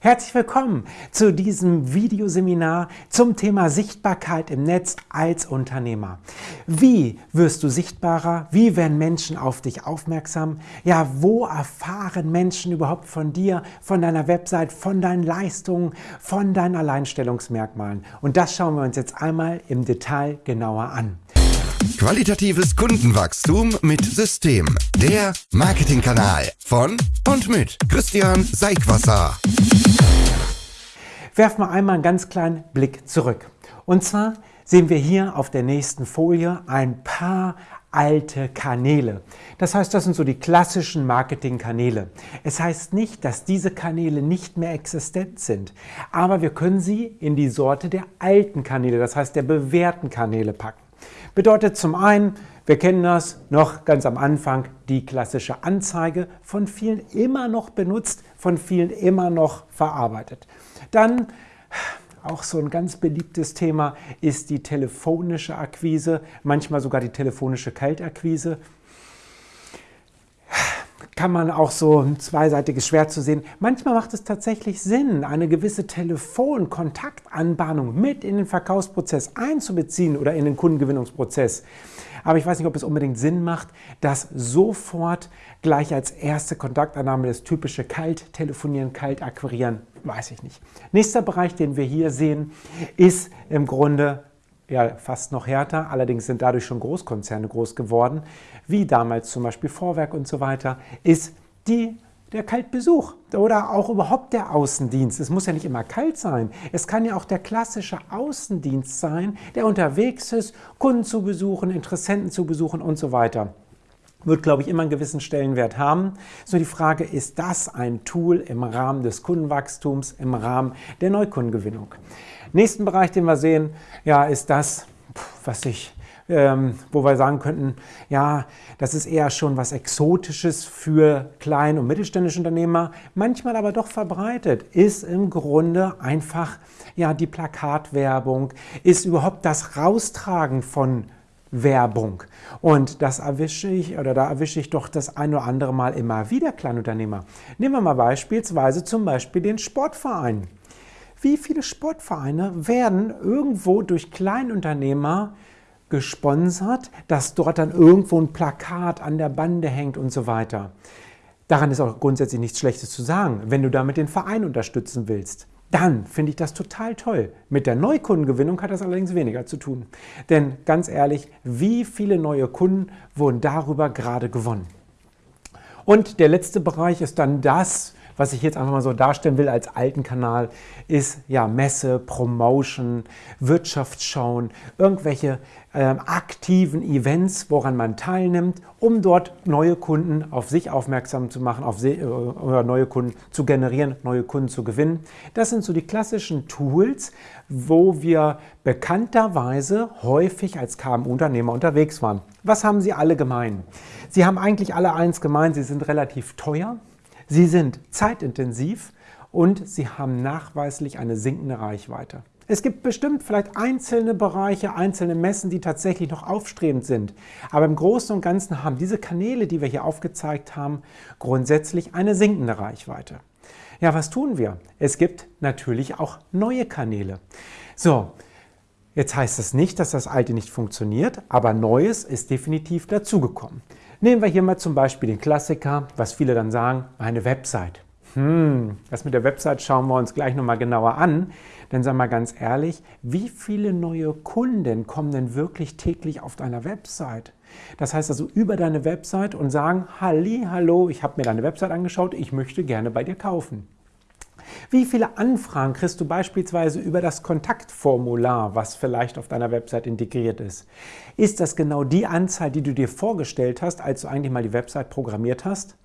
Herzlich willkommen zu diesem Videoseminar zum Thema Sichtbarkeit im Netz als Unternehmer. Wie wirst du sichtbarer? Wie werden Menschen auf dich aufmerksam? Ja, wo erfahren Menschen überhaupt von dir, von deiner Website, von deinen Leistungen, von deinen Alleinstellungsmerkmalen? Und das schauen wir uns jetzt einmal im Detail genauer an. Qualitatives Kundenwachstum mit System. Der Marketingkanal von und mit Christian Seigwasser. Werfen wir einmal einen ganz kleinen Blick zurück. Und zwar sehen wir hier auf der nächsten Folie ein paar alte Kanäle. Das heißt, das sind so die klassischen Marketingkanäle. Es heißt nicht, dass diese Kanäle nicht mehr existent sind, aber wir können sie in die Sorte der alten Kanäle, das heißt der bewährten Kanäle packen. Bedeutet zum einen, wir kennen das noch ganz am Anfang, die klassische Anzeige, von vielen immer noch benutzt, von vielen immer noch verarbeitet. Dann auch so ein ganz beliebtes Thema ist die telefonische Akquise, manchmal sogar die telefonische Kaltakquise kann man auch so ein zweiseitiges Schwert zu sehen. Manchmal macht es tatsächlich Sinn, eine gewisse Telefon-Kontaktanbahnung mit in den Verkaufsprozess einzubeziehen oder in den Kundengewinnungsprozess. Aber ich weiß nicht, ob es unbedingt Sinn macht, das sofort gleich als erste Kontaktannahme, das typische Kalt-Telefonieren, Kalt-Akquirieren, weiß ich nicht. Nächster Bereich, den wir hier sehen, ist im Grunde ja fast noch härter, allerdings sind dadurch schon Großkonzerne groß geworden, wie damals zum Beispiel Vorwerk und so weiter, ist die der Kaltbesuch oder auch überhaupt der Außendienst. Es muss ja nicht immer kalt sein. Es kann ja auch der klassische Außendienst sein, der unterwegs ist, Kunden zu besuchen, Interessenten zu besuchen und so weiter. Wird, glaube ich, immer einen gewissen Stellenwert haben. So die Frage, ist das ein Tool im Rahmen des Kundenwachstums, im Rahmen der Neukundengewinnung? Nächsten Bereich, den wir sehen, ja, ist das, was ich ähm, wo wir sagen könnten, ja, das ist eher schon was Exotisches für klein- und mittelständische Unternehmer, manchmal aber doch verbreitet, ist im Grunde einfach ja, die Plakatwerbung, ist überhaupt das Raustragen von Werbung. Und das erwische ich oder da erwische ich doch das ein oder andere Mal immer wieder Kleinunternehmer. Nehmen wir mal beispielsweise zum Beispiel den Sportverein. Wie viele Sportvereine werden irgendwo durch Kleinunternehmer gesponsert, dass dort dann irgendwo ein Plakat an der Bande hängt und so weiter. Daran ist auch grundsätzlich nichts Schlechtes zu sagen, wenn du damit den Verein unterstützen willst. Dann finde ich das total toll. Mit der Neukundengewinnung hat das allerdings weniger zu tun. Denn ganz ehrlich, wie viele neue Kunden wurden darüber gerade gewonnen? Und der letzte Bereich ist dann das, was ich jetzt einfach mal so darstellen will als alten Kanal, ist ja Messe, Promotion, Wirtschaftsschauen, irgendwelche äh, aktiven Events, woran man teilnimmt, um dort neue Kunden auf sich aufmerksam zu machen, auf äh, oder neue Kunden zu generieren, neue Kunden zu gewinnen. Das sind so die klassischen Tools, wo wir bekannterweise häufig als KMU-Unternehmer unterwegs waren. Was haben sie alle gemein? Sie haben eigentlich alle eins gemein, sie sind relativ teuer, Sie sind zeitintensiv und sie haben nachweislich eine sinkende Reichweite. Es gibt bestimmt vielleicht einzelne Bereiche, einzelne Messen, die tatsächlich noch aufstrebend sind. Aber im Großen und Ganzen haben diese Kanäle, die wir hier aufgezeigt haben, grundsätzlich eine sinkende Reichweite. Ja, was tun wir? Es gibt natürlich auch neue Kanäle. So, jetzt heißt das nicht, dass das alte nicht funktioniert, aber Neues ist definitiv dazugekommen. Nehmen wir hier mal zum Beispiel den Klassiker, was viele dann sagen, eine Website. Hm, das mit der Website schauen wir uns gleich nochmal genauer an. Denn sag mal ganz ehrlich, wie viele neue Kunden kommen denn wirklich täglich auf deiner Website? Das heißt also über deine Website und sagen, Halli, hallo, ich habe mir deine Website angeschaut, ich möchte gerne bei dir kaufen. Wie viele Anfragen kriegst du beispielsweise über das Kontaktformular, was vielleicht auf deiner Website integriert ist? Ist das genau die Anzahl, die du dir vorgestellt hast, als du eigentlich mal die Website programmiert hast?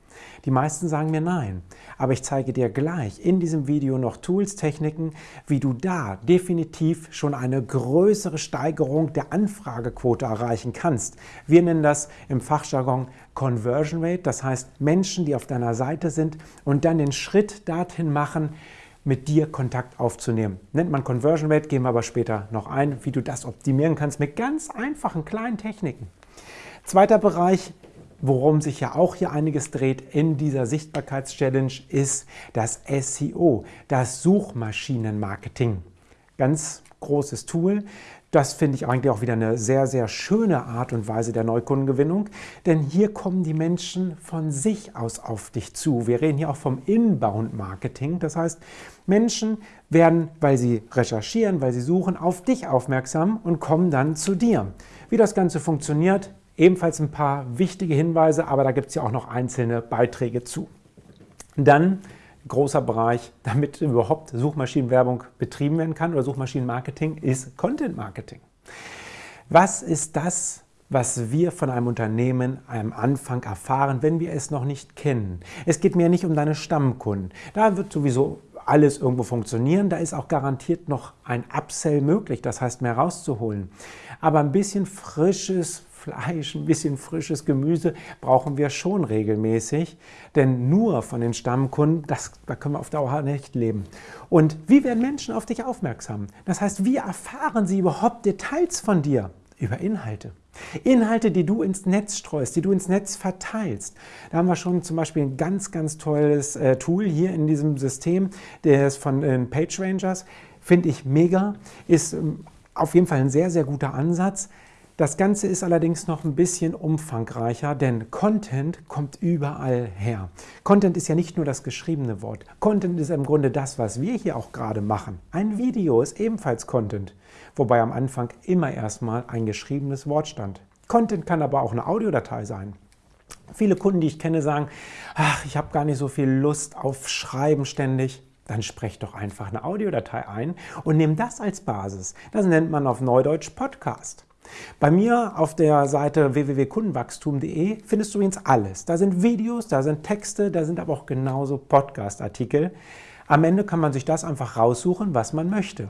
Die meisten sagen mir nein. Aber ich zeige dir gleich in diesem Video noch Tools, Techniken, wie du da definitiv schon eine größere Steigerung der Anfragequote erreichen kannst. Wir nennen das im Fachjargon Conversion Rate, das heißt Menschen, die auf deiner Seite sind und dann den Schritt dorthin machen, mit dir Kontakt aufzunehmen. Nennt man Conversion Rate, gehen wir aber später noch ein, wie du das optimieren kannst mit ganz einfachen kleinen Techniken. Zweiter Bereich worum sich ja auch hier einiges dreht in dieser Sichtbarkeitschallenge, ist das SEO, das Suchmaschinenmarketing. Ganz großes Tool. Das finde ich eigentlich auch wieder eine sehr, sehr schöne Art und Weise der Neukundengewinnung, denn hier kommen die Menschen von sich aus auf dich zu. Wir reden hier auch vom Inbound-Marketing. Das heißt, Menschen werden, weil sie recherchieren, weil sie suchen, auf dich aufmerksam und kommen dann zu dir. Wie das Ganze funktioniert, ebenfalls ein paar wichtige Hinweise, aber da gibt es ja auch noch einzelne Beiträge zu. Dann großer Bereich, damit überhaupt Suchmaschinenwerbung betrieben werden kann oder Suchmaschinenmarketing, ist Content Marketing. Was ist das, was wir von einem Unternehmen am Anfang erfahren, wenn wir es noch nicht kennen? Es geht mir nicht um deine Stammkunden. Da wird sowieso alles irgendwo funktionieren. Da ist auch garantiert noch ein Upsell möglich, das heißt mehr rauszuholen. Aber ein bisschen frisches Fleisch, ein bisschen frisches Gemüse brauchen wir schon regelmäßig, denn nur von den Stammkunden, das, da können wir auf Dauer nicht leben. Und wie werden Menschen auf dich aufmerksam? Das heißt, wie erfahren sie überhaupt Details von dir? Über Inhalte. Inhalte, die du ins Netz streust, die du ins Netz verteilst. Da haben wir schon zum Beispiel ein ganz, ganz tolles äh, Tool hier in diesem System, der ist von äh, PageRangers. Finde ich mega, ist ähm, auf jeden Fall ein sehr, sehr guter Ansatz. Das Ganze ist allerdings noch ein bisschen umfangreicher, denn Content kommt überall her. Content ist ja nicht nur das geschriebene Wort. Content ist im Grunde das, was wir hier auch gerade machen. Ein Video ist ebenfalls Content, wobei am Anfang immer erstmal ein geschriebenes Wort stand. Content kann aber auch eine Audiodatei sein. Viele Kunden, die ich kenne, sagen, ach, ich habe gar nicht so viel Lust auf Schreiben ständig. Dann sprecht doch einfach eine Audiodatei ein und nehmt das als Basis. Das nennt man auf Neudeutsch Podcast. Bei mir auf der Seite www.kundenwachstum.de findest du übrigens alles. Da sind Videos, da sind Texte, da sind aber auch genauso Podcast-Artikel. Am Ende kann man sich das einfach raussuchen, was man möchte.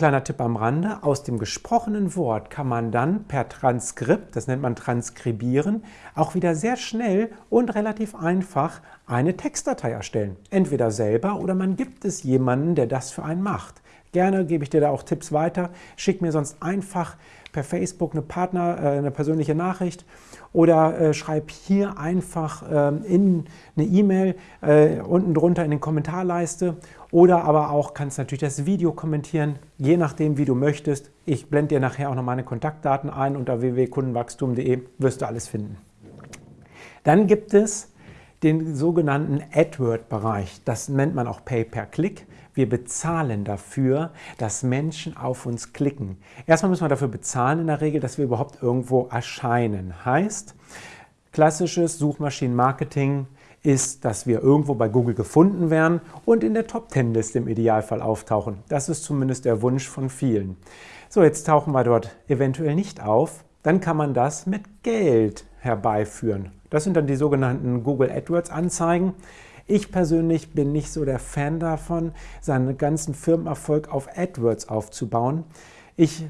Kleiner Tipp am Rande, aus dem gesprochenen Wort kann man dann per Transkript, das nennt man Transkribieren, auch wieder sehr schnell und relativ einfach eine Textdatei erstellen. Entweder selber oder man gibt es jemanden, der das für einen macht. Gerne gebe ich dir da auch Tipps weiter. Schick mir sonst einfach per Facebook eine Partner, äh, eine persönliche Nachricht oder äh, schreib hier einfach äh, in eine E-Mail äh, unten drunter in den Kommentarleiste oder aber auch kannst natürlich das Video kommentieren, je nachdem wie du möchtest. Ich blende dir nachher auch noch meine Kontaktdaten ein unter www.kundenwachstum.de wirst du alles finden. Dann gibt es den sogenannten AdWord-Bereich. Das nennt man auch Pay per Click. Wir bezahlen dafür, dass Menschen auf uns klicken. Erstmal müssen wir dafür bezahlen in der Regel, dass wir überhaupt irgendwo erscheinen. Heißt, klassisches Suchmaschinenmarketing ist, dass wir irgendwo bei Google gefunden werden und in der Top 10 Liste im Idealfall auftauchen. Das ist zumindest der Wunsch von vielen. So, jetzt tauchen wir dort eventuell nicht auf. Dann kann man das mit Geld herbeiführen. Das sind dann die sogenannten Google AdWords Anzeigen. Ich persönlich bin nicht so der Fan davon, seinen ganzen Firmenerfolg auf AdWords aufzubauen. Ich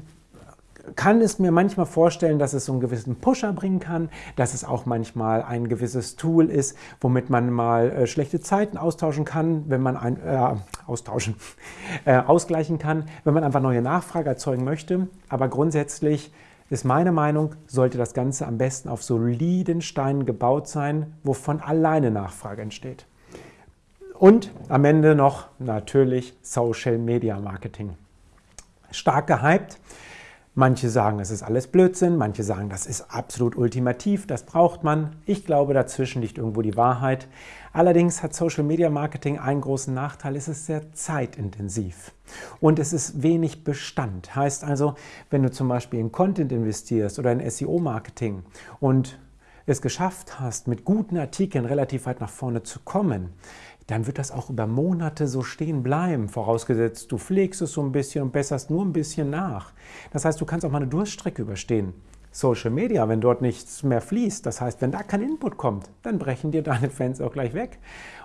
kann es mir manchmal vorstellen, dass es so einen gewissen Pusher bringen kann, dass es auch manchmal ein gewisses Tool ist, womit man mal äh, schlechte Zeiten austauschen kann, wenn man ein äh, austauschen äh, ausgleichen kann, wenn man einfach neue Nachfrage erzeugen möchte. Aber grundsätzlich ist meine Meinung, sollte das Ganze am besten auf soliden Steinen gebaut sein, wovon alleine Nachfrage entsteht. Und am Ende noch natürlich Social Media Marketing. Stark gehypt. Manche sagen, es ist alles Blödsinn, manche sagen, das ist absolut ultimativ, das braucht man. Ich glaube, dazwischen liegt irgendwo die Wahrheit. Allerdings hat Social Media Marketing einen großen Nachteil, es ist sehr zeitintensiv und es ist wenig Bestand. Heißt also, wenn du zum Beispiel in Content investierst oder in SEO-Marketing und es geschafft hast, mit guten Artikeln relativ weit nach vorne zu kommen, dann wird das auch über Monate so stehen bleiben, vorausgesetzt du pflegst es so ein bisschen und besserst nur ein bisschen nach. Das heißt, du kannst auch mal eine Durststrecke überstehen. Social Media, wenn dort nichts mehr fließt, das heißt, wenn da kein Input kommt, dann brechen dir deine Fans auch gleich weg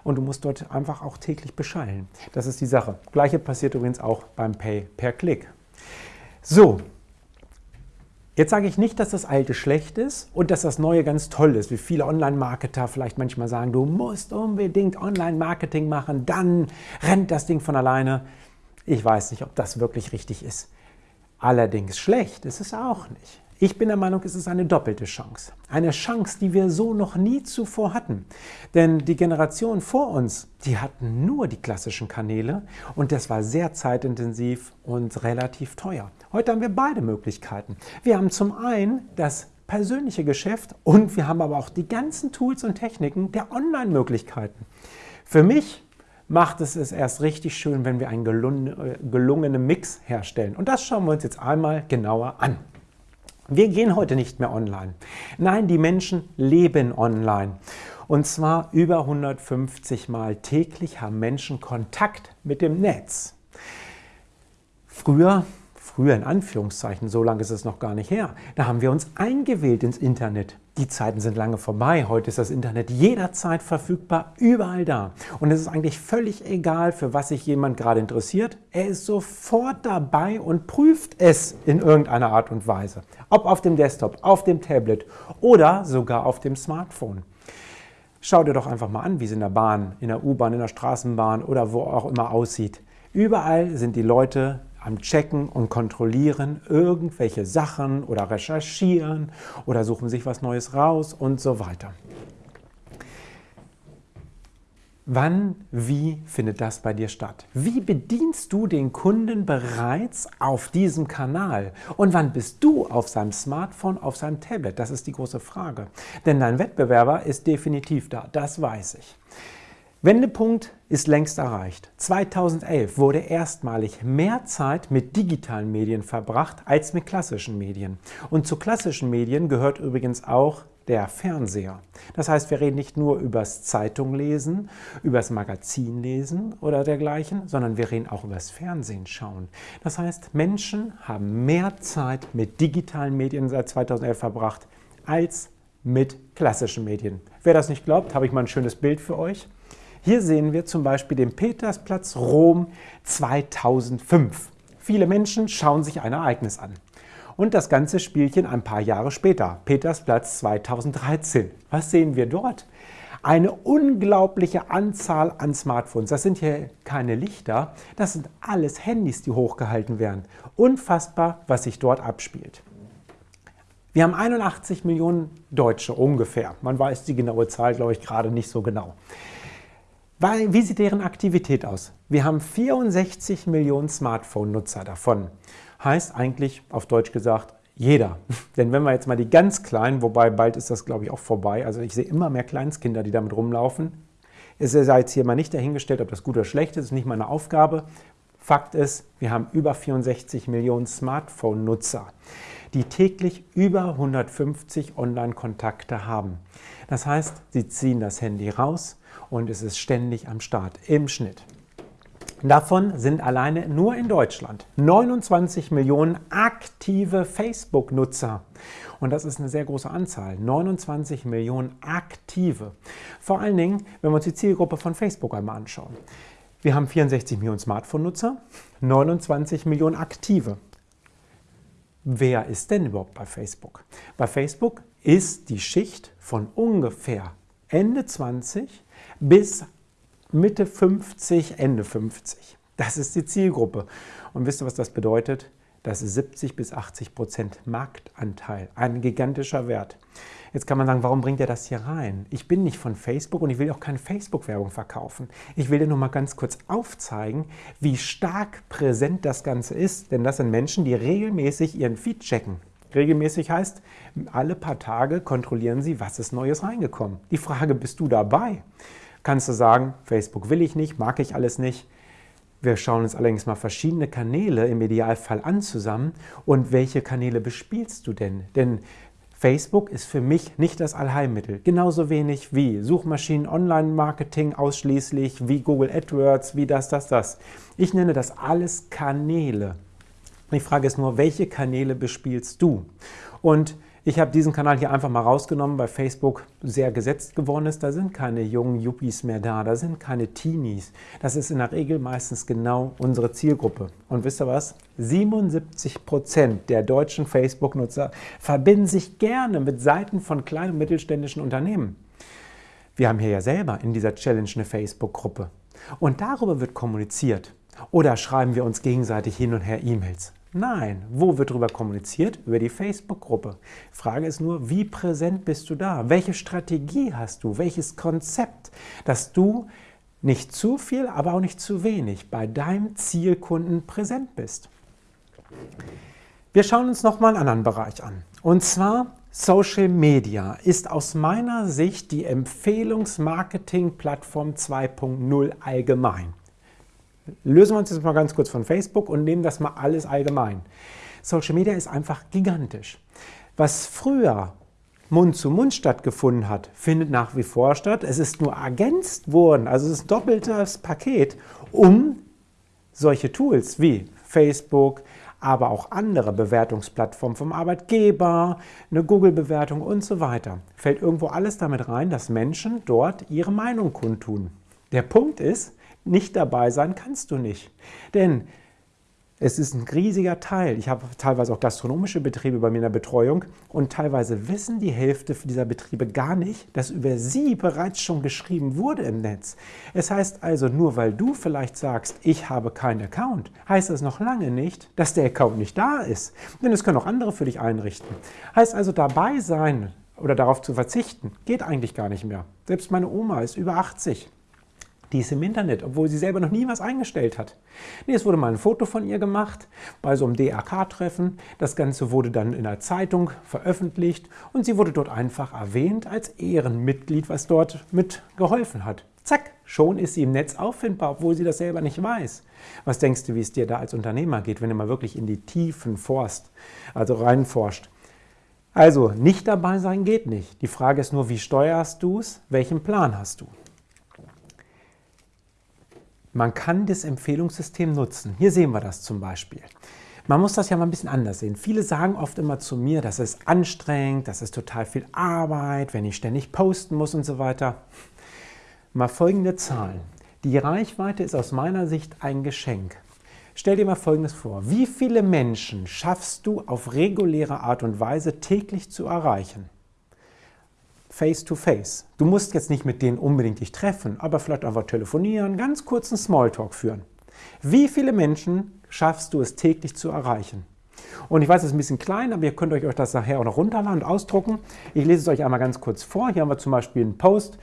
und du musst dort einfach auch täglich beschallen. Das ist die Sache. Gleiche passiert übrigens auch beim Pay per Click. So, Jetzt sage ich nicht, dass das Alte schlecht ist und dass das Neue ganz toll ist, wie viele Online-Marketer vielleicht manchmal sagen, du musst unbedingt Online-Marketing machen, dann rennt das Ding von alleine. Ich weiß nicht, ob das wirklich richtig ist. Allerdings schlecht ist es auch nicht. Ich bin der Meinung, es ist eine doppelte Chance. Eine Chance, die wir so noch nie zuvor hatten. Denn die Generation vor uns, die hatten nur die klassischen Kanäle und das war sehr zeitintensiv und relativ teuer. Heute haben wir beide Möglichkeiten. Wir haben zum einen das persönliche Geschäft und wir haben aber auch die ganzen Tools und Techniken der Online-Möglichkeiten. Für mich macht es es erst richtig schön, wenn wir einen gelungenen Mix herstellen. Und das schauen wir uns jetzt einmal genauer an. Wir gehen heute nicht mehr online. Nein, die Menschen leben online. Und zwar über 150 Mal täglich haben Menschen Kontakt mit dem Netz. Früher früher in Anführungszeichen, so lange ist es noch gar nicht her, da haben wir uns eingewählt ins Internet. Die Zeiten sind lange vorbei. Heute ist das Internet jederzeit verfügbar, überall da. Und es ist eigentlich völlig egal, für was sich jemand gerade interessiert. Er ist sofort dabei und prüft es in irgendeiner Art und Weise. Ob auf dem Desktop, auf dem Tablet oder sogar auf dem Smartphone. Schau dir doch einfach mal an, wie es in der Bahn, in der U-Bahn, in der Straßenbahn oder wo auch immer aussieht. Überall sind die Leute am Checken und Kontrollieren irgendwelche Sachen oder recherchieren oder suchen sich was Neues raus und so weiter. Wann, wie findet das bei dir statt? Wie bedienst du den Kunden bereits auf diesem Kanal? Und wann bist du auf seinem Smartphone, auf seinem Tablet? Das ist die große Frage. Denn dein Wettbewerber ist definitiv da, das weiß ich. Wendepunkt ist längst erreicht. 2011 wurde erstmalig mehr Zeit mit digitalen Medien verbracht als mit klassischen Medien. Und zu klassischen Medien gehört übrigens auch der Fernseher. Das heißt, wir reden nicht nur übers Zeitunglesen, übers Magazinlesen oder dergleichen, sondern wir reden auch übers Fernsehen schauen. Das heißt, Menschen haben mehr Zeit mit digitalen Medien seit 2011 verbracht als mit klassischen Medien. Wer das nicht glaubt, habe ich mal ein schönes Bild für euch. Hier sehen wir zum Beispiel den Petersplatz Rom 2005. Viele Menschen schauen sich ein Ereignis an. Und das ganze Spielchen ein paar Jahre später, Petersplatz 2013. Was sehen wir dort? Eine unglaubliche Anzahl an Smartphones. Das sind hier keine Lichter, das sind alles Handys, die hochgehalten werden. Unfassbar, was sich dort abspielt. Wir haben 81 Millionen Deutsche ungefähr. Man weiß die genaue Zahl, glaube ich, gerade nicht so genau. Wie sieht deren Aktivität aus? Wir haben 64 Millionen Smartphone-Nutzer davon. Heißt eigentlich auf Deutsch gesagt, jeder. Denn wenn wir jetzt mal die ganz Kleinen, wobei bald ist das glaube ich auch vorbei, also ich sehe immer mehr Kleinstkinder, die damit rumlaufen. Es ist jetzt hier mal nicht dahingestellt, ob das gut oder schlecht ist, ist nicht meine Aufgabe. Fakt ist, wir haben über 64 Millionen Smartphone-Nutzer, die täglich über 150 Online-Kontakte haben. Das heißt, sie ziehen das Handy raus, und es ist ständig am Start im Schnitt. Davon sind alleine nur in Deutschland 29 Millionen aktive Facebook-Nutzer. Und das ist eine sehr große Anzahl. 29 Millionen aktive. Vor allen Dingen, wenn wir uns die Zielgruppe von Facebook einmal anschauen. Wir haben 64 Millionen Smartphone-Nutzer, 29 Millionen aktive. Wer ist denn überhaupt bei Facebook? Bei Facebook ist die Schicht von ungefähr Ende 20 bis Mitte 50, Ende 50. Das ist die Zielgruppe. Und wisst ihr, was das bedeutet? Das ist 70 bis 80 Prozent Marktanteil. Ein gigantischer Wert. Jetzt kann man sagen, warum bringt er das hier rein? Ich bin nicht von Facebook und ich will auch keine Facebook-Werbung verkaufen. Ich will dir nur mal ganz kurz aufzeigen, wie stark präsent das Ganze ist. Denn das sind Menschen, die regelmäßig ihren Feed checken. Regelmäßig heißt, alle paar Tage kontrollieren sie, was ist Neues reingekommen. Die Frage, bist du dabei? Kannst du sagen, Facebook will ich nicht, mag ich alles nicht. Wir schauen uns allerdings mal verschiedene Kanäle im Idealfall an zusammen und welche Kanäle bespielst du denn? Denn Facebook ist für mich nicht das Allheilmittel. Genauso wenig wie Suchmaschinen, Online-Marketing ausschließlich, wie Google AdWords, wie das, das, das. Ich nenne das alles Kanäle. Die Frage ist nur, welche Kanäle bespielst du? Und ich habe diesen Kanal hier einfach mal rausgenommen, weil Facebook sehr gesetzt geworden ist. Da sind keine jungen Yuppies mehr da, da sind keine Teenies. Das ist in der Regel meistens genau unsere Zielgruppe. Und wisst ihr was? 77 Prozent der deutschen Facebook-Nutzer verbinden sich gerne mit Seiten von kleinen und mittelständischen Unternehmen. Wir haben hier ja selber in dieser Challenge eine Facebook-Gruppe. Und darüber wird kommuniziert. Oder schreiben wir uns gegenseitig hin und her E-Mails. Nein. Wo wird darüber kommuniziert? Über die Facebook-Gruppe. Frage ist nur, wie präsent bist du da? Welche Strategie hast du? Welches Konzept, dass du nicht zu viel, aber auch nicht zu wenig bei deinem Zielkunden präsent bist? Wir schauen uns nochmal einen anderen Bereich an. Und zwar Social Media ist aus meiner Sicht die Empfehlungsmarketing-Plattform 2.0 allgemein. Lösen wir uns jetzt mal ganz kurz von Facebook und nehmen das mal alles allgemein. Social Media ist einfach gigantisch. Was früher Mund zu Mund stattgefunden hat, findet nach wie vor statt. Es ist nur ergänzt worden, also es ist ein doppeltes Paket, um solche Tools wie Facebook, aber auch andere Bewertungsplattformen vom Arbeitgeber, eine Google-Bewertung und so weiter. Fällt irgendwo alles damit rein, dass Menschen dort ihre Meinung kundtun. Der Punkt ist, nicht dabei sein kannst du nicht. Denn es ist ein riesiger Teil. Ich habe teilweise auch gastronomische Betriebe bei mir in der Betreuung und teilweise wissen die Hälfte dieser Betriebe gar nicht, dass über sie bereits schon geschrieben wurde im Netz. Es heißt also, nur weil du vielleicht sagst, ich habe keinen Account, heißt das noch lange nicht, dass der Account nicht da ist. Denn es können auch andere für dich einrichten. Heißt also, dabei sein oder darauf zu verzichten, geht eigentlich gar nicht mehr. Selbst meine Oma ist über 80. Die ist im Internet, obwohl sie selber noch nie was eingestellt hat. Nee, es wurde mal ein Foto von ihr gemacht bei so einem DRK-Treffen. Das Ganze wurde dann in der Zeitung veröffentlicht und sie wurde dort einfach erwähnt als Ehrenmitglied, was dort mit geholfen hat. Zack, schon ist sie im Netz auffindbar, obwohl sie das selber nicht weiß. Was denkst du, wie es dir da als Unternehmer geht, wenn du mal wirklich in die Tiefen forst, also reinforscht? Also, nicht dabei sein geht nicht. Die Frage ist nur, wie steuerst du es? Welchen Plan hast du? Man kann das Empfehlungssystem nutzen. Hier sehen wir das zum Beispiel. Man muss das ja mal ein bisschen anders sehen. Viele sagen oft immer zu mir, das ist anstrengend, das ist total viel Arbeit, wenn ich ständig posten muss und so weiter. Mal folgende Zahlen. Die Reichweite ist aus meiner Sicht ein Geschenk. Stell dir mal Folgendes vor. Wie viele Menschen schaffst du auf reguläre Art und Weise täglich zu erreichen? Face to face. Du musst jetzt nicht mit denen unbedingt dich treffen, aber vielleicht einfach telefonieren, ganz kurzen Smalltalk führen. Wie viele Menschen schaffst du es täglich zu erreichen? Und ich weiß, es ist ein bisschen klein, aber ihr könnt euch das nachher auch noch runterladen und ausdrucken. Ich lese es euch einmal ganz kurz vor. Hier haben wir zum Beispiel einen Post,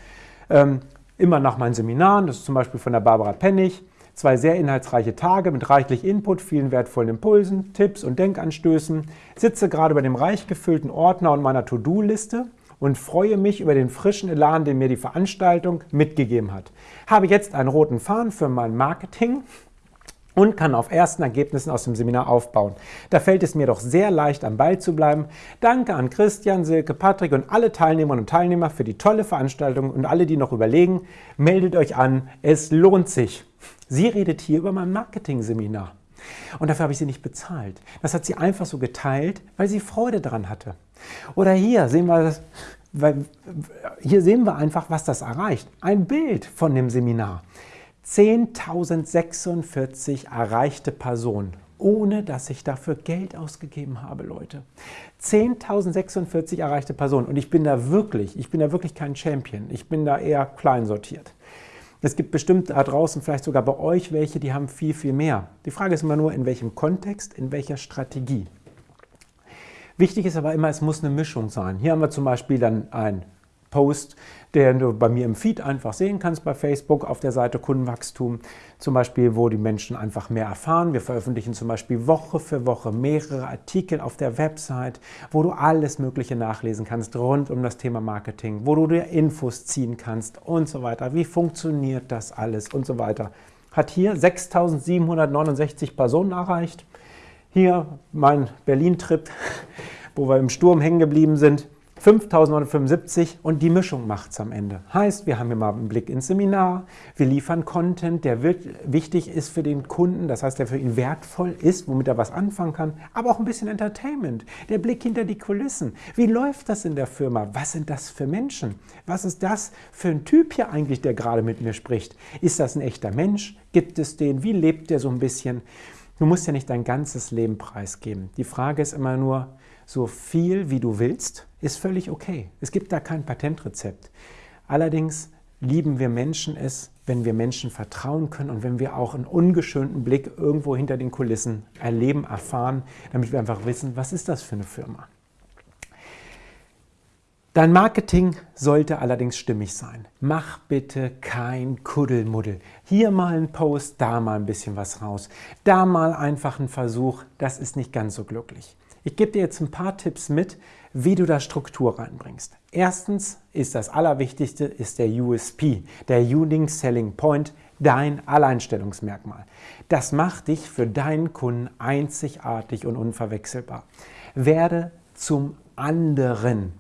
ähm, immer nach meinen Seminaren, das ist zum Beispiel von der Barbara Pennig. Zwei sehr inhaltsreiche Tage mit reichlich Input, vielen wertvollen Impulsen, Tipps und Denkanstößen. Sitze gerade bei dem reich gefüllten Ordner und meiner To-Do-Liste und freue mich über den frischen Elan, den mir die Veranstaltung mitgegeben hat. Habe jetzt einen roten Faden für mein Marketing und kann auf ersten Ergebnissen aus dem Seminar aufbauen. Da fällt es mir doch sehr leicht, am Ball zu bleiben. Danke an Christian, Silke, Patrick und alle Teilnehmerinnen und Teilnehmer für die tolle Veranstaltung und alle, die noch überlegen, meldet euch an, es lohnt sich. Sie redet hier über mein Marketing-Seminar. Und dafür habe ich sie nicht bezahlt. Das hat sie einfach so geteilt, weil sie Freude daran hatte. Oder hier sehen wir das, hier sehen wir einfach, was das erreicht. Ein Bild von dem Seminar. 10.046 erreichte Personen, ohne dass ich dafür Geld ausgegeben habe, Leute. 10.046 erreichte Personen. Und ich bin da wirklich, ich bin da wirklich kein Champion. Ich bin da eher klein sortiert. Es gibt bestimmt da draußen vielleicht sogar bei euch welche, die haben viel, viel mehr. Die Frage ist immer nur, in welchem Kontext, in welcher Strategie. Wichtig ist aber immer, es muss eine Mischung sein. Hier haben wir zum Beispiel dann ein Post, den du bei mir im Feed einfach sehen kannst bei Facebook auf der Seite Kundenwachstum. Zum Beispiel, wo die Menschen einfach mehr erfahren. Wir veröffentlichen zum Beispiel Woche für Woche mehrere Artikel auf der Website, wo du alles Mögliche nachlesen kannst rund um das Thema Marketing, wo du dir Infos ziehen kannst und so weiter. Wie funktioniert das alles und so weiter. Hat hier 6769 Personen erreicht. Hier mein Berlin-Trip, wo wir im Sturm hängen geblieben sind. 5975 und die Mischung macht es am Ende. Heißt, wir haben hier mal einen Blick ins Seminar, wir liefern Content, der wichtig ist für den Kunden, das heißt, der für ihn wertvoll ist, womit er was anfangen kann, aber auch ein bisschen Entertainment, der Blick hinter die Kulissen. Wie läuft das in der Firma? Was sind das für Menschen? Was ist das für ein Typ hier eigentlich, der gerade mit mir spricht? Ist das ein echter Mensch? Gibt es den? Wie lebt der so ein bisschen? Du musst ja nicht dein ganzes Leben preisgeben. Die Frage ist immer nur, so viel wie du willst, ist völlig okay. Es gibt da kein Patentrezept. Allerdings lieben wir Menschen es, wenn wir Menschen vertrauen können und wenn wir auch einen ungeschönten Blick irgendwo hinter den Kulissen erleben, erfahren, damit wir einfach wissen, was ist das für eine Firma. Dein Marketing sollte allerdings stimmig sein. Mach bitte kein Kuddelmuddel. Hier mal ein Post, da mal ein bisschen was raus. Da mal einfach ein Versuch, das ist nicht ganz so glücklich. Ich gebe dir jetzt ein paar Tipps mit, wie du da Struktur reinbringst. Erstens ist das Allerwichtigste ist der USP, der Unique Selling Point, dein Alleinstellungsmerkmal. Das macht dich für deinen Kunden einzigartig und unverwechselbar. Werde zum anderen.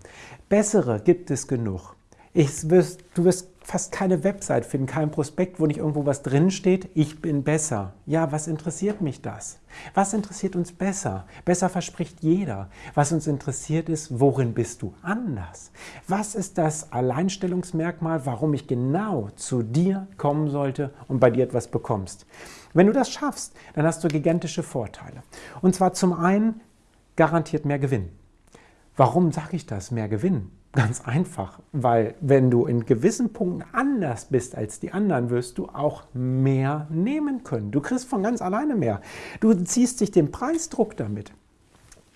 Bessere gibt es genug. Ich du wirst fast keine Website finden, kein Prospekt, wo nicht irgendwo was drinsteht, ich bin besser. Ja, was interessiert mich das? Was interessiert uns besser? Besser verspricht jeder. Was uns interessiert ist, worin bist du anders? Was ist das Alleinstellungsmerkmal, warum ich genau zu dir kommen sollte und bei dir etwas bekommst? Wenn du das schaffst, dann hast du gigantische Vorteile. Und zwar zum einen garantiert mehr Gewinn. Warum sage ich das, mehr Gewinn? Ganz einfach, weil wenn du in gewissen Punkten anders bist als die anderen, wirst du auch mehr nehmen können. Du kriegst von ganz alleine mehr. Du ziehst dich den Preisdruck damit.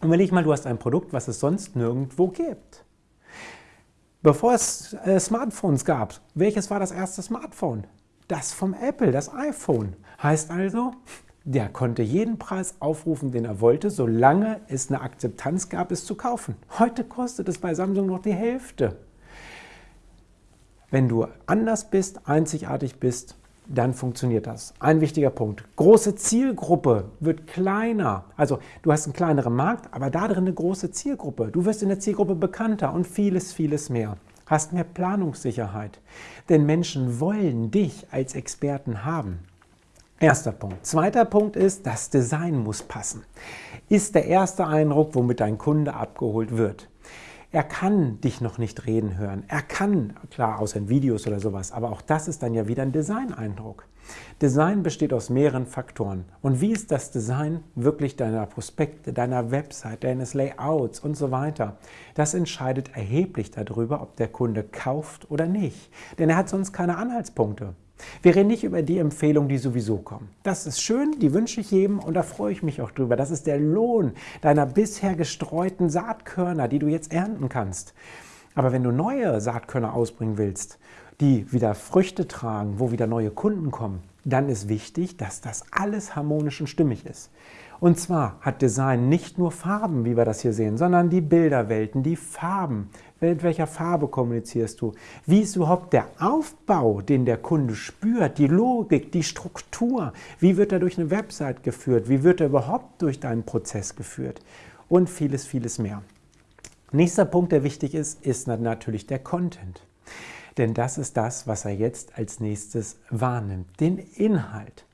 Und überleg mal, du hast ein Produkt, was es sonst nirgendwo gibt. Bevor es äh, Smartphones gab, welches war das erste Smartphone? Das vom Apple, das iPhone. Heißt also, der konnte jeden Preis aufrufen, den er wollte, solange es eine Akzeptanz gab, es zu kaufen. Heute kostet es bei Samsung noch die Hälfte. Wenn du anders bist, einzigartig bist, dann funktioniert das. Ein wichtiger Punkt. Große Zielgruppe wird kleiner. Also du hast einen kleineren Markt, aber da drin eine große Zielgruppe. Du wirst in der Zielgruppe bekannter und vieles, vieles mehr. Hast mehr Planungssicherheit. Denn Menschen wollen dich als Experten haben. Erster Punkt. Zweiter Punkt ist, das Design muss passen. Ist der erste Eindruck, womit dein Kunde abgeholt wird. Er kann dich noch nicht reden hören. Er kann, klar, außer in Videos oder sowas, aber auch das ist dann ja wieder ein Design-Eindruck. Design besteht aus mehreren Faktoren. Und wie ist das Design wirklich deiner Prospekte, deiner Website, deines Layouts und so weiter? Das entscheidet erheblich darüber, ob der Kunde kauft oder nicht. Denn er hat sonst keine Anhaltspunkte. Wir reden nicht über die Empfehlungen, die sowieso kommen. Das ist schön, die wünsche ich jedem und da freue ich mich auch drüber. Das ist der Lohn deiner bisher gestreuten Saatkörner, die du jetzt ernten kannst. Aber wenn du neue Saatkörner ausbringen willst, die wieder Früchte tragen, wo wieder neue Kunden kommen, dann ist wichtig, dass das alles harmonisch und stimmig ist. Und zwar hat Design nicht nur Farben, wie wir das hier sehen, sondern die Bilderwelten, die Farben. Mit welcher Farbe kommunizierst du? Wie ist überhaupt der Aufbau, den der Kunde spürt? Die Logik, die Struktur? Wie wird er durch eine Website geführt? Wie wird er überhaupt durch deinen Prozess geführt? Und vieles, vieles mehr. Nächster Punkt, der wichtig ist, ist natürlich der Content. Denn das ist das, was er jetzt als nächstes wahrnimmt, den Inhalt.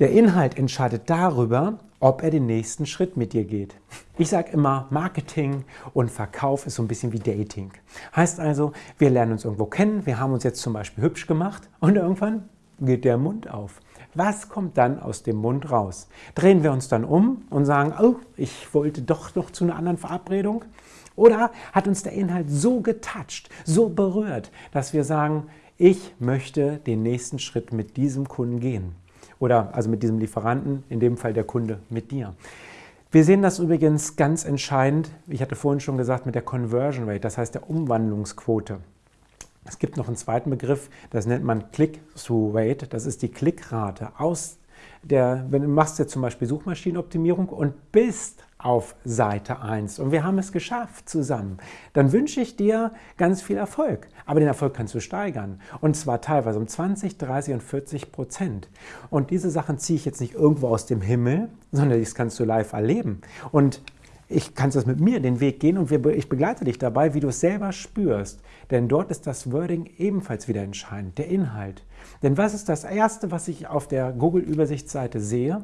Der Inhalt entscheidet darüber, ob er den nächsten Schritt mit dir geht. Ich sage immer, Marketing und Verkauf ist so ein bisschen wie Dating. Heißt also, wir lernen uns irgendwo kennen, wir haben uns jetzt zum Beispiel hübsch gemacht und irgendwann geht der Mund auf. Was kommt dann aus dem Mund raus? Drehen wir uns dann um und sagen, oh, ich wollte doch noch zu einer anderen Verabredung? Oder hat uns der Inhalt so getoucht, so berührt, dass wir sagen, ich möchte den nächsten Schritt mit diesem Kunden gehen? Oder also mit diesem Lieferanten, in dem Fall der Kunde mit dir. Wir sehen das übrigens ganz entscheidend, ich hatte vorhin schon gesagt, mit der Conversion Rate, das heißt der Umwandlungsquote. Es gibt noch einen zweiten Begriff, das nennt man Click-Through Rate, das ist die Klickrate aus der, wenn du machst jetzt zum Beispiel Suchmaschinenoptimierung und bist auf Seite 1 und wir haben es geschafft zusammen, dann wünsche ich dir ganz viel Erfolg. Aber den Erfolg kannst du steigern und zwar teilweise um 20, 30 und 40 Prozent. Und diese Sachen ziehe ich jetzt nicht irgendwo aus dem Himmel, sondern das kannst du live erleben. Und ich kann das mit mir den Weg gehen und ich begleite dich dabei, wie du es selber spürst. Denn dort ist das Wording ebenfalls wieder entscheidend, der Inhalt. Denn was ist das Erste, was ich auf der Google-Übersichtsseite sehe?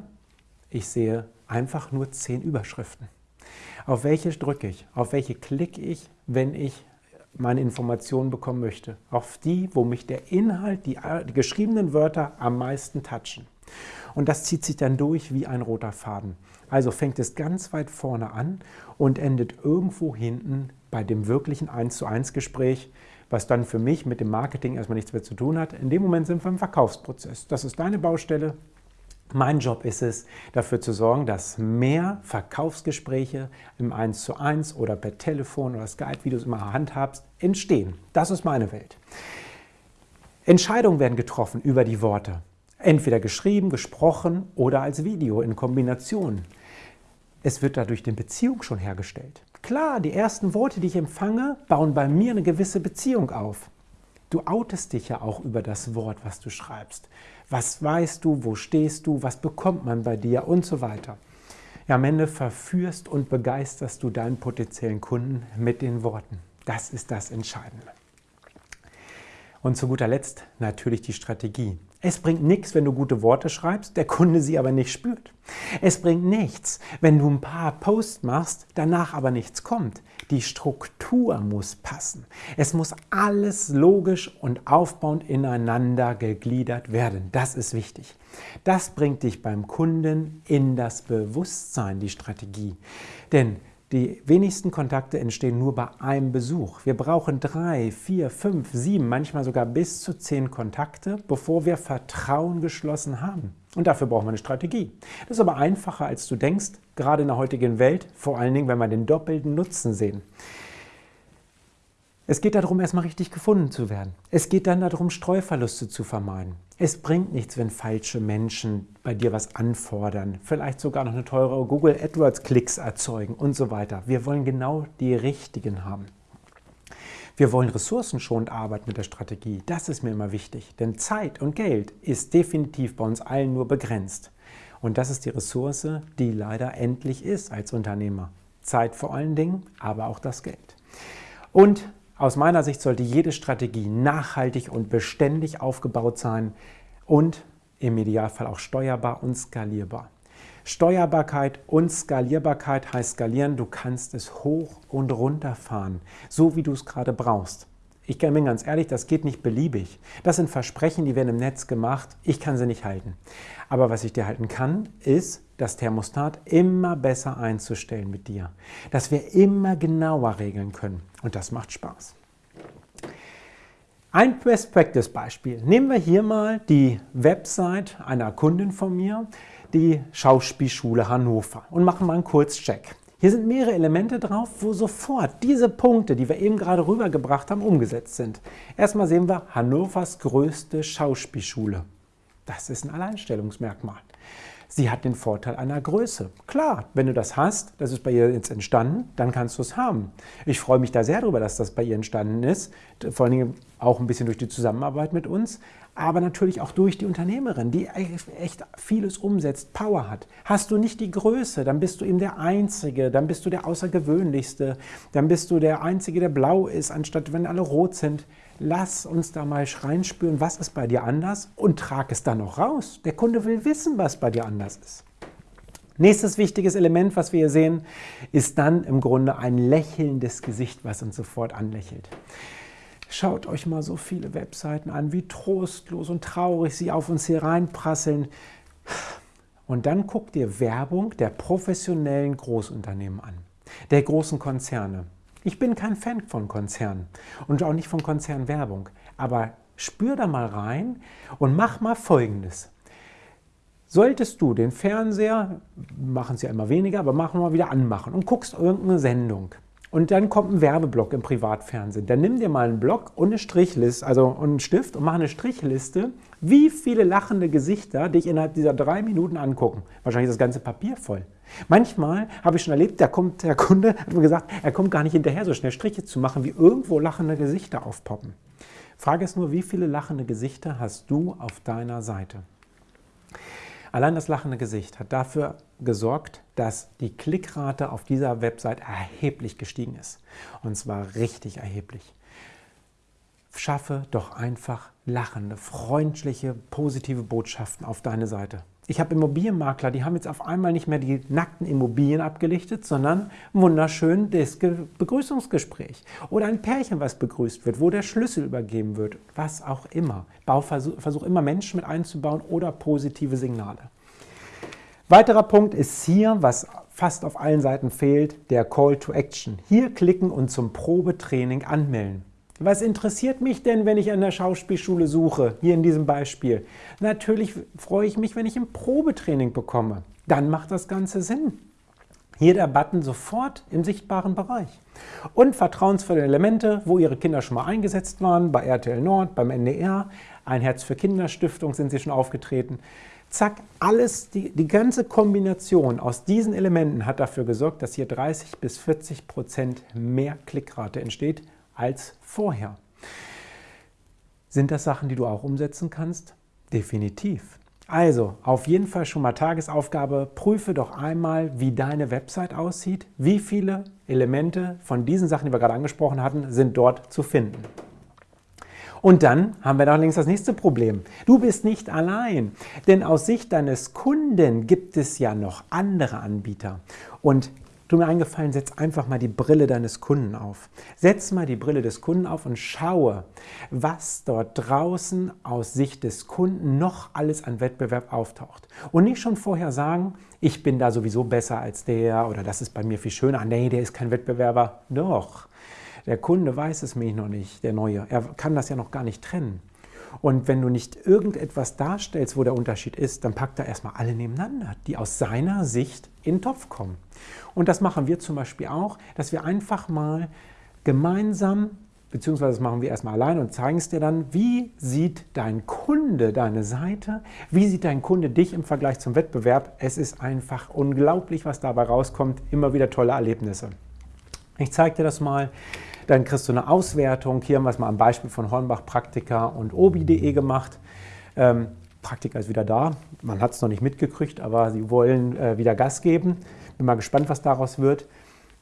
Ich sehe einfach nur zehn Überschriften. Auf welche drücke ich? Auf welche klicke ich, wenn ich meine Informationen bekommen möchte? Auf die, wo mich der Inhalt, die, geschriebenen Wörter am meisten touchen. Und das zieht sich dann durch wie ein roter Faden. Also fängt es ganz weit vorne an und endet irgendwo hinten bei dem wirklichen 1 zu 1 Gespräch, was dann für mich mit dem Marketing erstmal nichts mehr zu tun hat. In dem Moment sind wir im Verkaufsprozess. Das ist deine Baustelle. Mein Job ist es, dafür zu sorgen, dass mehr Verkaufsgespräche im 1 zu 1 oder per Telefon oder Skype, wie du es immer handhabst, entstehen. Das ist meine Welt. Entscheidungen werden getroffen über die Worte. Entweder geschrieben, gesprochen oder als Video in Kombination. Es wird dadurch eine Beziehung schon hergestellt. Klar, die ersten Worte, die ich empfange, bauen bei mir eine gewisse Beziehung auf. Du outest dich ja auch über das Wort, was du schreibst. Was weißt du, wo stehst du, was bekommt man bei dir und so weiter. Ja, am Ende verführst und begeisterst du deinen potenziellen Kunden mit den Worten. Das ist das Entscheidende. Und zu guter Letzt natürlich die Strategie. Es bringt nichts, wenn du gute Worte schreibst, der Kunde sie aber nicht spürt. Es bringt nichts, wenn du ein paar Posts machst, danach aber nichts kommt. Die Struktur muss passen. Es muss alles logisch und aufbauend ineinander gegliedert werden. Das ist wichtig. Das bringt dich beim Kunden in das Bewusstsein, die Strategie. Denn die wenigsten Kontakte entstehen nur bei einem Besuch. Wir brauchen drei, vier, fünf, sieben, manchmal sogar bis zu zehn Kontakte, bevor wir Vertrauen geschlossen haben. Und dafür brauchen wir eine Strategie. Das ist aber einfacher, als du denkst, gerade in der heutigen Welt, vor allen Dingen, wenn wir den doppelten Nutzen sehen. Es geht darum, erstmal richtig gefunden zu werden. Es geht dann darum, Streuverluste zu vermeiden. Es bringt nichts, wenn falsche Menschen bei dir was anfordern, vielleicht sogar noch eine teure Google AdWords-Klicks erzeugen und so weiter. Wir wollen genau die richtigen haben. Wir wollen ressourcenschonend arbeiten mit der Strategie. Das ist mir immer wichtig, denn Zeit und Geld ist definitiv bei uns allen nur begrenzt. Und das ist die Ressource, die leider endlich ist als Unternehmer. Zeit vor allen Dingen, aber auch das Geld. Und aus meiner Sicht sollte jede Strategie nachhaltig und beständig aufgebaut sein und im Idealfall auch steuerbar und skalierbar. Steuerbarkeit und Skalierbarkeit heißt skalieren, du kannst es hoch und runter fahren, so wie du es gerade brauchst. Ich bin ganz ehrlich, das geht nicht beliebig. Das sind Versprechen, die werden im Netz gemacht. Ich kann sie nicht halten. Aber was ich dir halten kann, ist, das Thermostat immer besser einzustellen mit dir. Dass wir immer genauer regeln können. Und das macht Spaß. Ein Best Practice Beispiel. Nehmen wir hier mal die Website einer Kundin von mir, die Schauspielschule Hannover und machen mal einen Kurzcheck. Hier sind mehrere Elemente drauf, wo sofort diese Punkte, die wir eben gerade rübergebracht haben, umgesetzt sind. Erstmal sehen wir Hannovers größte Schauspielschule. Das ist ein Alleinstellungsmerkmal. Sie hat den Vorteil einer Größe. Klar, wenn du das hast, das ist bei ihr jetzt entstanden, dann kannst du es haben. Ich freue mich da sehr darüber, dass das bei ihr entstanden ist, vor allen Dingen auch ein bisschen durch die Zusammenarbeit mit uns aber natürlich auch durch die Unternehmerin, die echt vieles umsetzt, Power hat. Hast du nicht die Größe, dann bist du eben der Einzige, dann bist du der Außergewöhnlichste, dann bist du der Einzige, der blau ist, anstatt wenn alle rot sind. Lass uns da mal reinspüren, was ist bei dir anders und trag es dann noch raus. Der Kunde will wissen, was bei dir anders ist. Nächstes wichtiges Element, was wir hier sehen, ist dann im Grunde ein lächelndes Gesicht, was uns sofort anlächelt. Schaut euch mal so viele Webseiten an, wie trostlos und traurig sie auf uns hier reinprasseln. Und dann guckt ihr Werbung der professionellen Großunternehmen an, der großen Konzerne. Ich bin kein Fan von Konzernen und auch nicht von Konzernwerbung, aber spür da mal rein und mach mal Folgendes. Solltest du den Fernseher, machen es ja immer weniger, aber machen wir mal wieder anmachen und guckst irgendeine Sendung und dann kommt ein Werbeblock im Privatfernsehen. Dann nimm dir mal einen Block und eine Strichliste, also einen Stift und mach eine Strichliste, wie viele lachende Gesichter dich innerhalb dieser drei Minuten angucken. Wahrscheinlich ist das ganze Papier voll. Manchmal habe ich schon erlebt, da kommt der Kunde, hat mir gesagt, er kommt gar nicht hinterher, so schnell Striche zu machen, wie irgendwo lachende Gesichter aufpoppen. Frage ist nur, wie viele lachende Gesichter hast du auf deiner Seite? Allein das lachende Gesicht hat dafür gesorgt, dass die Klickrate auf dieser Website erheblich gestiegen ist. Und zwar richtig erheblich. Schaffe doch einfach lachende, freundliche, positive Botschaften auf deine Seite. Ich habe Immobilienmakler, die haben jetzt auf einmal nicht mehr die nackten Immobilien abgelichtet, sondern wunderschön das Begrüßungsgespräch. Oder ein Pärchen, was begrüßt wird, wo der Schlüssel übergeben wird, was auch immer. Bauversuch, versuch immer Menschen mit einzubauen oder positive Signale. Weiterer Punkt ist hier, was fast auf allen Seiten fehlt, der Call to Action. Hier klicken und zum Probetraining anmelden. Was interessiert mich denn, wenn ich an der Schauspielschule suche, hier in diesem Beispiel? Natürlich freue ich mich, wenn ich ein Probetraining bekomme. Dann macht das Ganze Sinn. Hier der Button sofort im sichtbaren Bereich. Und vertrauensvolle Elemente, wo Ihre Kinder schon mal eingesetzt waren, bei RTL Nord, beim NDR, ein Herz für Kinderstiftung sind Sie schon aufgetreten. Zack, alles, die, die ganze Kombination aus diesen Elementen hat dafür gesorgt, dass hier 30 bis 40 Prozent mehr Klickrate entsteht als vorher. Sind das Sachen, die du auch umsetzen kannst? Definitiv. Also, auf jeden Fall schon mal Tagesaufgabe, prüfe doch einmal, wie deine Website aussieht, wie viele Elemente von diesen Sachen, die wir gerade angesprochen hatten, sind dort zu finden. Und dann haben wir doch längst das nächste Problem. Du bist nicht allein, denn aus Sicht deines Kunden gibt es ja noch andere Anbieter. Und Tu mir eingefallen, setz einfach mal die Brille deines Kunden auf. Setz mal die Brille des Kunden auf und schaue, was dort draußen aus Sicht des Kunden noch alles an Wettbewerb auftaucht. Und nicht schon vorher sagen, ich bin da sowieso besser als der oder das ist bei mir viel schöner. Nee, der ist kein Wettbewerber. Doch, der Kunde weiß es mich noch nicht, der Neue. Er kann das ja noch gar nicht trennen. Und wenn du nicht irgendetwas darstellst, wo der Unterschied ist, dann packt er erstmal alle nebeneinander, die aus seiner Sicht in den Topf kommen. Und das machen wir zum Beispiel auch, dass wir einfach mal gemeinsam, beziehungsweise das machen wir erstmal allein und zeigen es dir dann, wie sieht dein Kunde deine Seite, wie sieht dein Kunde dich im Vergleich zum Wettbewerb. Es ist einfach unglaublich, was dabei rauskommt, immer wieder tolle Erlebnisse. Ich zeige dir das mal. Dann kriegst du eine Auswertung. Hier haben wir es mal am Beispiel von Hornbach Praktika und obi.de gemacht. Ähm, Praktika ist wieder da. Man hat es noch nicht mitgekriegt, aber sie wollen äh, wieder Gas geben. Bin mal gespannt, was daraus wird.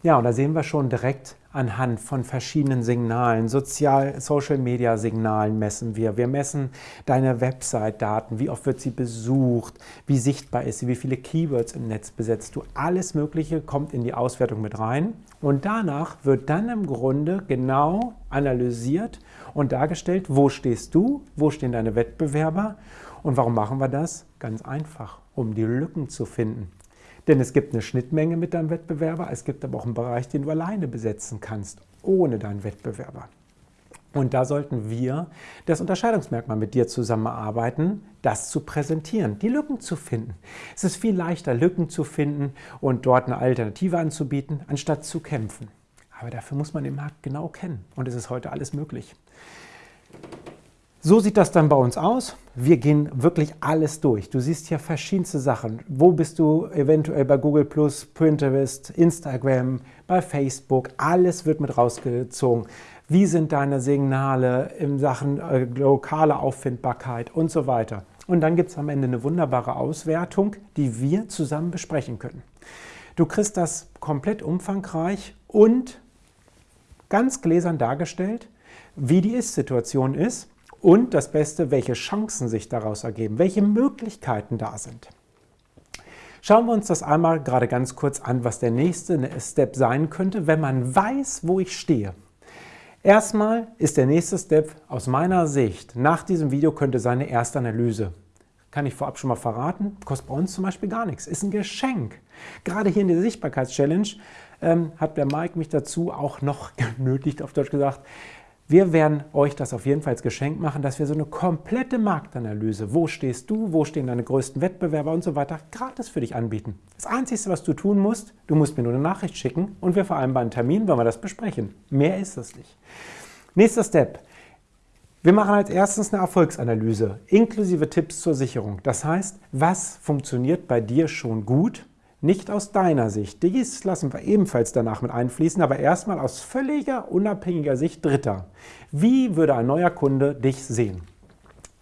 Ja, und da sehen wir schon direkt anhand von verschiedenen Signalen, Sozial, Social Media Signalen messen wir. Wir messen deine Website-Daten, wie oft wird sie besucht, wie sichtbar ist sie, wie viele Keywords im Netz besetzt du. Alles Mögliche kommt in die Auswertung mit rein. Und danach wird dann im Grunde genau analysiert und dargestellt, wo stehst du, wo stehen deine Wettbewerber und warum machen wir das? Ganz einfach, um die Lücken zu finden. Denn es gibt eine Schnittmenge mit deinem Wettbewerber, es gibt aber auch einen Bereich, den du alleine besetzen kannst, ohne deinen Wettbewerber. Und da sollten wir das Unterscheidungsmerkmal mit dir zusammenarbeiten, das zu präsentieren, die Lücken zu finden. Es ist viel leichter, Lücken zu finden und dort eine Alternative anzubieten, anstatt zu kämpfen. Aber dafür muss man den Markt genau kennen und es ist heute alles möglich. So sieht das dann bei uns aus. Wir gehen wirklich alles durch. Du siehst hier verschiedenste Sachen. Wo bist du eventuell bei Google Pinterest, Instagram, bei Facebook? Alles wird mit rausgezogen. Wie sind deine Signale in Sachen äh, lokale Auffindbarkeit und so weiter? Und dann gibt es am Ende eine wunderbare Auswertung, die wir zusammen besprechen können. Du kriegst das komplett umfangreich und ganz gläsern dargestellt, wie die Ist-Situation ist und das Beste, welche Chancen sich daraus ergeben, welche Möglichkeiten da sind. Schauen wir uns das einmal gerade ganz kurz an, was der nächste Step sein könnte, wenn man weiß, wo ich stehe. Erstmal ist der nächste Step aus meiner Sicht, nach diesem Video könnte seine erste Analyse. Kann ich vorab schon mal verraten, kostet bei uns zum Beispiel gar nichts, ist ein Geschenk. Gerade hier in der Sichtbarkeitschallenge ähm, hat der Mike mich dazu auch noch genötigt, auf Deutsch gesagt, wir werden euch das auf jeden Fall als Geschenk machen, dass wir so eine komplette Marktanalyse, wo stehst du, wo stehen deine größten Wettbewerber und so weiter, gratis für dich anbieten. Das Einzige, was du tun musst, du musst mir nur eine Nachricht schicken und wir vereinbaren einen Termin, wenn wir das besprechen. Mehr ist das nicht. Nächster Step. Wir machen als erstes eine Erfolgsanalyse, inklusive Tipps zur Sicherung. Das heißt, was funktioniert bei dir schon gut nicht aus deiner Sicht. Dies lassen wir ebenfalls danach mit einfließen, aber erstmal aus völliger unabhängiger Sicht Dritter. Wie würde ein neuer Kunde dich sehen?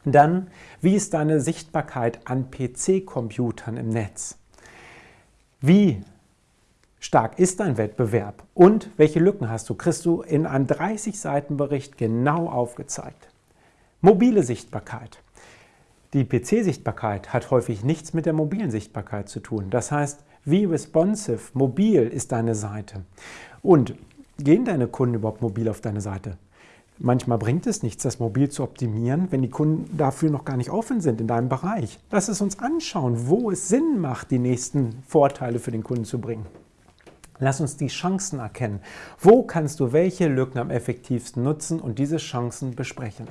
Dann, wie ist deine Sichtbarkeit an PC-Computern im Netz? Wie stark ist dein Wettbewerb und welche Lücken hast du? Kriegst du in einem 30-Seiten-Bericht genau aufgezeigt. Mobile Sichtbarkeit. Die PC-Sichtbarkeit hat häufig nichts mit der mobilen Sichtbarkeit zu tun. Das heißt, wie responsive, mobil ist deine Seite? Und gehen deine Kunden überhaupt mobil auf deine Seite? Manchmal bringt es nichts, das mobil zu optimieren, wenn die Kunden dafür noch gar nicht offen sind in deinem Bereich. Lass es uns anschauen, wo es Sinn macht, die nächsten Vorteile für den Kunden zu bringen. Lass uns die Chancen erkennen. Wo kannst du welche Lücken am effektivsten nutzen und diese Chancen besprechen?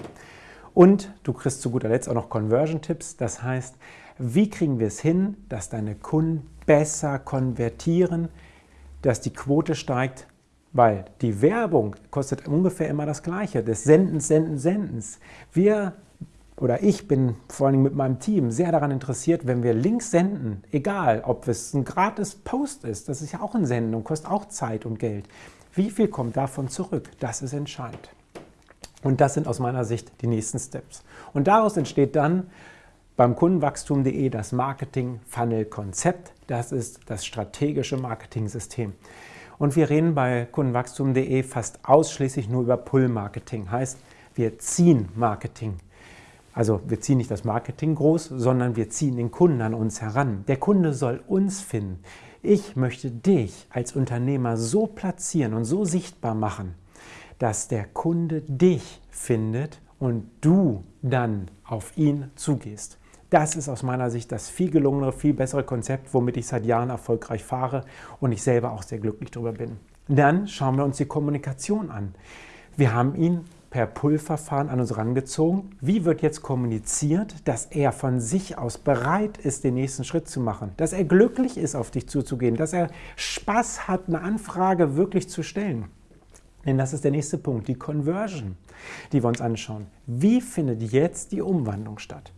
Und du kriegst zu guter Letzt auch noch Conversion-Tipps. Das heißt, wie kriegen wir es hin, dass deine Kunden besser konvertieren, dass die Quote steigt, weil die Werbung kostet ungefähr immer das Gleiche, des Sendens, Sendens, Sendens. Wir oder ich bin vor allem mit meinem Team sehr daran interessiert, wenn wir Links senden, egal ob es ein gratis Post ist, das ist ja auch ein Senden und kostet auch Zeit und Geld. Wie viel kommt davon zurück? Das ist entscheidend. Und das sind aus meiner Sicht die nächsten Steps. Und daraus entsteht dann beim Kundenwachstum.de das Marketing-Funnel-Konzept. Das ist das strategische Marketing-System. Und wir reden bei Kundenwachstum.de fast ausschließlich nur über Pull-Marketing. Heißt, wir ziehen Marketing. Also wir ziehen nicht das Marketing groß, sondern wir ziehen den Kunden an uns heran. Der Kunde soll uns finden. Ich möchte dich als Unternehmer so platzieren und so sichtbar machen, dass der Kunde dich findet und du dann auf ihn zugehst. Das ist aus meiner Sicht das viel gelungenere, viel bessere Konzept, womit ich seit Jahren erfolgreich fahre und ich selber auch sehr glücklich darüber bin. Dann schauen wir uns die Kommunikation an. Wir haben ihn per Pull-Verfahren an uns herangezogen. Wie wird jetzt kommuniziert, dass er von sich aus bereit ist, den nächsten Schritt zu machen? Dass er glücklich ist, auf dich zuzugehen? Dass er Spaß hat, eine Anfrage wirklich zu stellen? Denn das ist der nächste Punkt, die Conversion, die wir uns anschauen. Wie findet jetzt die Umwandlung statt?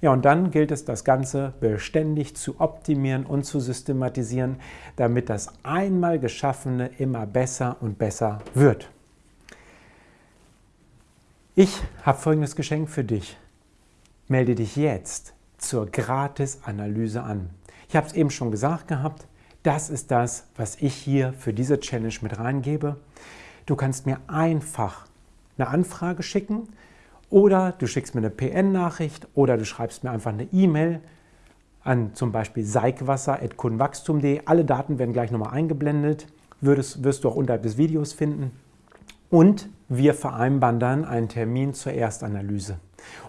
Ja, und dann gilt es, das Ganze beständig zu optimieren und zu systematisieren, damit das einmal Geschaffene immer besser und besser wird. Ich habe folgendes Geschenk für dich. Melde dich jetzt zur Gratis-Analyse an. Ich habe es eben schon gesagt gehabt, das ist das, was ich hier für diese Challenge mit reingebe. Du kannst mir einfach eine Anfrage schicken oder du schickst mir eine PN-Nachricht oder du schreibst mir einfach eine E-Mail an zum Beispiel seikwasser.kunwachstum.de. Alle Daten werden gleich nochmal eingeblendet, wirst, wirst du auch unterhalb des Videos finden. Und wir vereinbaren dann einen Termin zur Erstanalyse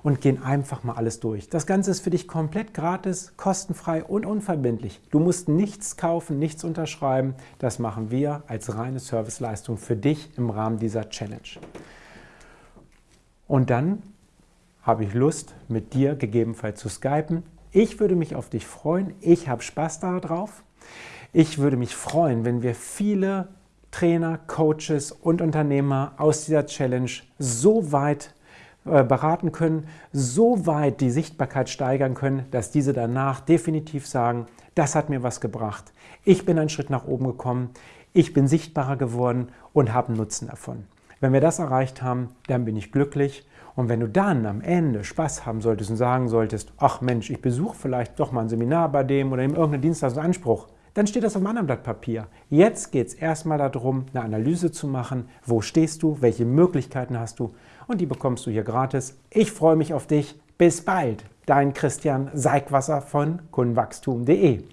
und gehen einfach mal alles durch. Das Ganze ist für dich komplett gratis, kostenfrei und unverbindlich. Du musst nichts kaufen, nichts unterschreiben. Das machen wir als reine Serviceleistung für dich im Rahmen dieser Challenge. Und dann habe ich Lust, mit dir gegebenenfalls zu skypen. Ich würde mich auf dich freuen. Ich habe Spaß darauf. Ich würde mich freuen, wenn wir viele Trainer, Coaches und Unternehmer aus dieser Challenge so weit beraten können, so weit die Sichtbarkeit steigern können, dass diese danach definitiv sagen, das hat mir was gebracht. Ich bin einen Schritt nach oben gekommen, ich bin sichtbarer geworden und habe einen Nutzen davon. Wenn wir das erreicht haben, dann bin ich glücklich. Und wenn du dann am Ende Spaß haben solltest und sagen solltest, ach Mensch, ich besuche vielleicht doch mal ein Seminar bei dem oder nehme irgendeinen Dienstleistungsanspruch, dann steht das auf einem anderen Blatt Papier. Jetzt geht es erstmal darum, eine Analyse zu machen. Wo stehst du? Welche Möglichkeiten hast du? Und die bekommst du hier gratis. Ich freue mich auf dich. Bis bald. Dein Christian Seigwasser von kundenwachstum.de.